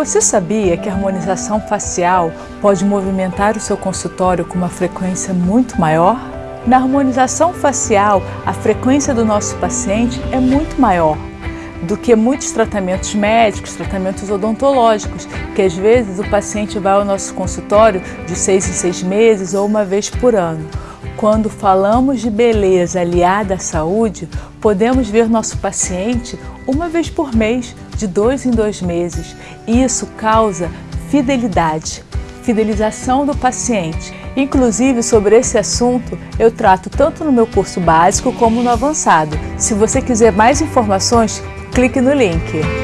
Você sabia que a harmonização facial pode movimentar o seu consultório com uma frequência muito maior? Na harmonização facial, a frequência do nosso paciente é muito maior do que muitos tratamentos médicos, tratamentos odontológicos, que às vezes o paciente vai ao nosso consultório de seis em seis meses ou uma vez por ano. Quando falamos de beleza aliada à saúde, podemos ver nosso paciente uma vez por mês, de dois em dois meses. Isso causa fidelidade, fidelização do paciente. Inclusive, sobre esse assunto, eu trato tanto no meu curso básico como no avançado. Se você quiser mais informações, clique no link.